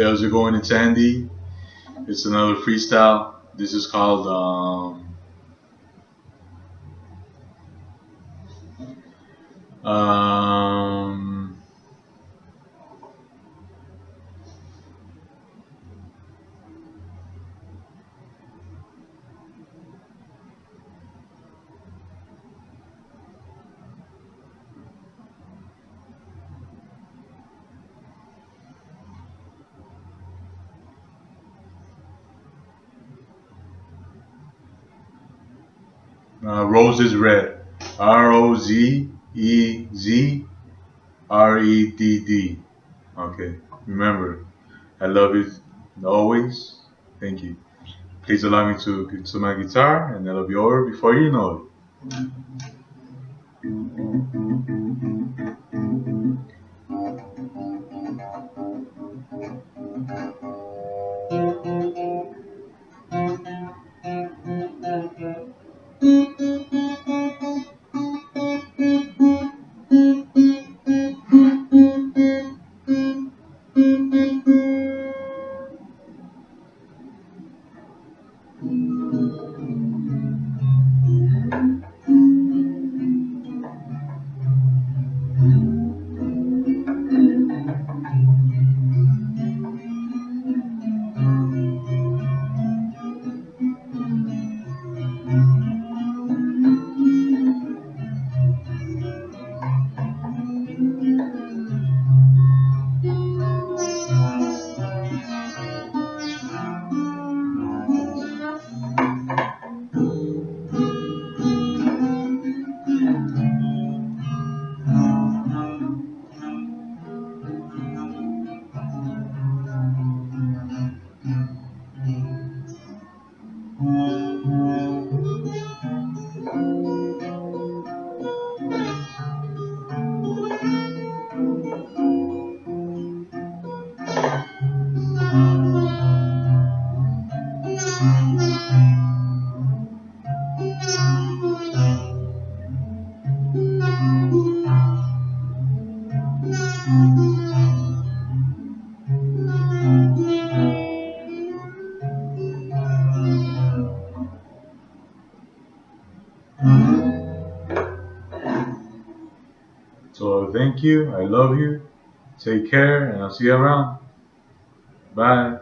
How's it going? It's Andy. It's another freestyle. This is called um, um, uh, Rose is red. R O Z E Z R E D D. Okay. Remember, I love you always. Thank you. Please allow me to to my guitar and that'll be over before you know it. So thank you. I love you. Take care and I'll see you around. Bye.